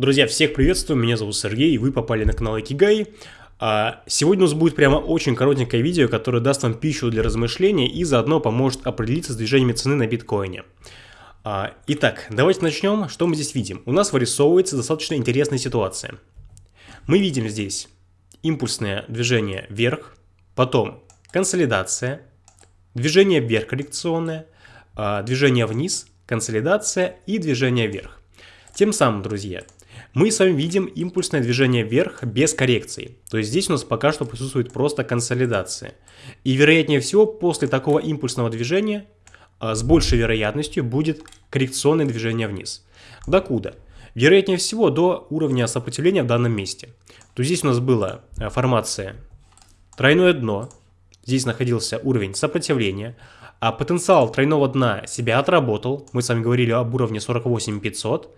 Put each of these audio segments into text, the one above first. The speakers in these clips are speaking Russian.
Друзья, всех приветствую, меня зовут Сергей, и вы попали на канал Икигай. А, сегодня у нас будет прямо очень коротенькое видео, которое даст вам пищу для размышления и заодно поможет определиться с движениями цены на биткоине. А, итак, давайте начнем. Что мы здесь видим? У нас вырисовывается достаточно интересная ситуация. Мы видим здесь импульсное движение вверх, потом консолидация, движение вверх коррекционное, а, движение вниз, консолидация и движение вверх. Тем самым, друзья, мы с вами видим импульсное движение вверх без коррекции. То есть здесь у нас пока что присутствует просто консолидация. И вероятнее всего после такого импульсного движения а, с большей вероятностью будет коррекционное движение вниз. Докуда? Вероятнее всего до уровня сопротивления в данном месте. То здесь у нас была а, формация тройное дно, здесь находился уровень сопротивления, а потенциал тройного дна себя отработал, мы с вами говорили об уровне 48500,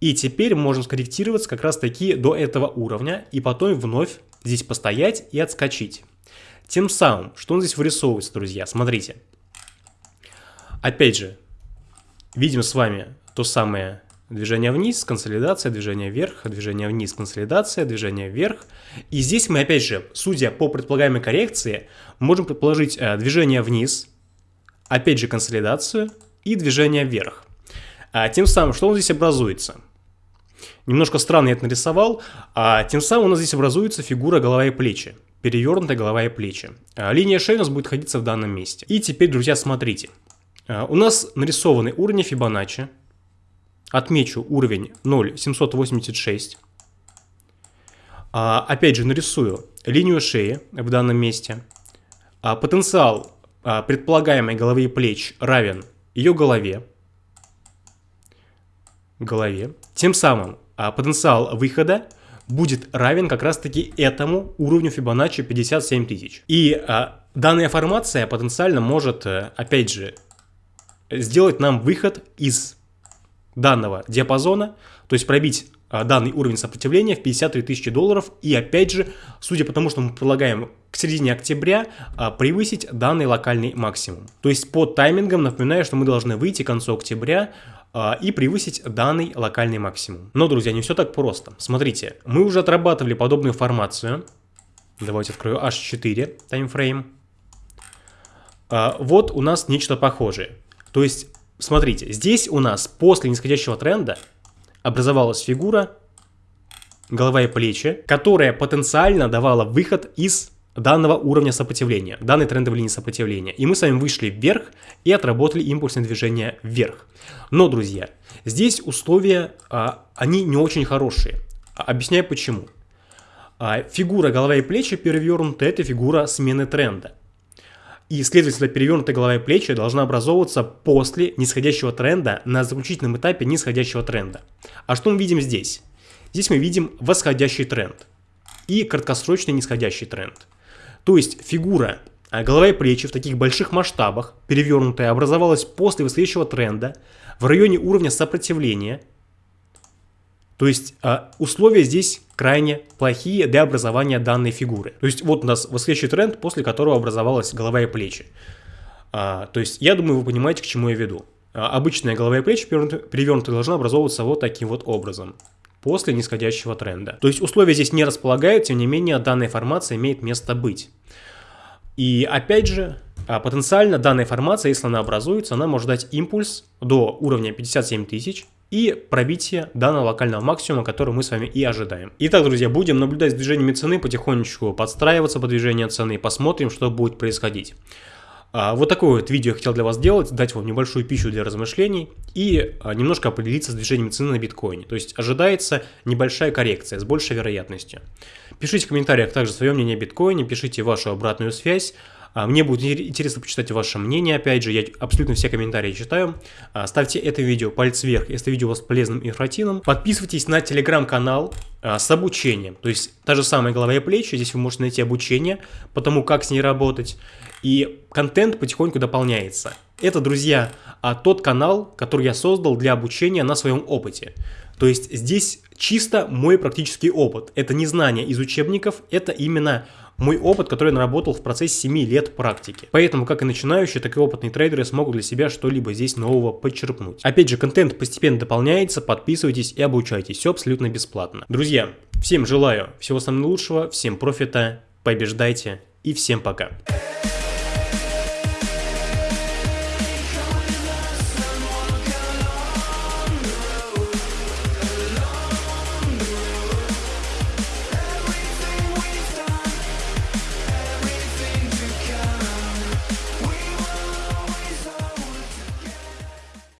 и теперь можем скорректироваться как раз таки до этого уровня и потом вновь здесь постоять и отскочить. Тем самым, что он здесь вырисовывается, друзья, смотрите. Опять же, видим с вами то самое движение вниз, консолидация, движение вверх, движение вниз, консолидация, движение вверх. И здесь мы опять же, судя по предполагаемой коррекции, можем предположить э, движение вниз, опять же консолидацию и движение вверх. А тем самым, что нас здесь образуется? Немножко странно я это нарисовал, а тем самым у нас здесь образуется фигура голова и плечи. Перевернутая голова и плечи. А линия шеи у нас будет находиться в данном месте. И теперь, друзья, смотрите. А, у нас нарисованы уровни Фибоначчи. Отмечу уровень 0,786. А, опять же, нарисую линию шеи в данном месте. Потенциал предполагаемой головы и плеч равен ее голове голове. Тем самым а, потенциал выхода будет равен как раз-таки этому уровню Fibonacci 57 тысяч. И а, данная формация потенциально может, а, опять же, сделать нам выход из данного диапазона, то есть пробить а, данный уровень сопротивления в 53 тысячи долларов и опять же, судя по тому, что мы предлагаем к середине октября, а, превысить данный локальный максимум. То есть по таймингам напоминаю, что мы должны выйти к концу октября и превысить данный локальный максимум. Но, друзья, не все так просто. Смотрите, мы уже отрабатывали подобную формацию. Давайте открою H4 таймфрейм. А, вот у нас нечто похожее. То есть, смотрите, здесь у нас после нисходящего тренда образовалась фигура голова и плечи, которая потенциально давала выход из данного уровня сопротивления, данной трендовой линии сопротивления. И мы с вами вышли вверх и отработали импульсное движение вверх. Но, друзья, здесь условия, а, они не очень хорошие. А, объясняю почему. А, фигура голова и плечи перевернутая – это фигура смены тренда. И, следовательно, перевернутая голова и плечи должна образовываться после нисходящего тренда на заключительном этапе нисходящего тренда. А что мы видим здесь? Здесь мы видим восходящий тренд и краткосрочный нисходящий тренд. То есть фигура а голова и плечи в таких больших масштабах, перевернутая, образовалась после восходящего тренда в районе уровня сопротивления. То есть а, условия здесь крайне плохие для образования данной фигуры. То есть вот у нас восходящий тренд, после которого образовалась голова и плечи. А, то есть я думаю, вы понимаете, к чему я веду. Обычная голова и плечи перевернутая должна образовываться вот таким вот образом после нисходящего тренда. То есть условия здесь не располагают, тем не менее данная формация имеет место быть. И опять же, а, потенциально данная формация, если она образуется, она может дать импульс до уровня 57 тысяч и пробитие данного локального максимума, который мы с вами и ожидаем. Итак, друзья, будем наблюдать за движениями цены, потихонечку подстраиваться под движение цены, посмотрим, что будет происходить. А, вот такое вот видео я хотел для вас сделать, дать вам небольшую пищу для размышлений и а, немножко определиться с движением цены на биткоине. То есть ожидается небольшая коррекция с большей вероятностью. Пишите в комментариях также свое мнение о биткоине, пишите вашу обратную связь. А, мне будет интересно почитать ваше мнение, опять же, я абсолютно все комментарии читаю. Ставьте это видео палец вверх, если видео у вас полезным и информативным. Подписывайтесь на телеграм-канал с обучением, то есть та же самая голова и плечи, здесь вы можете найти обучение по тому, как с ней работать. и контент потихоньку дополняется. Это, друзья, а, тот канал, который я создал для обучения на своем опыте. То есть здесь чисто мой практический опыт. Это не знание из учебников, это именно мой опыт, который я наработал в процессе 7 лет практики. Поэтому как и начинающие, так и опытные трейдеры смогут для себя что-либо здесь нового подчерпнуть. Опять же, контент постепенно дополняется, подписывайтесь и обучайтесь, все абсолютно бесплатно. Друзья, всем желаю всего самого лучшего, всем профита, побеждайте и всем пока.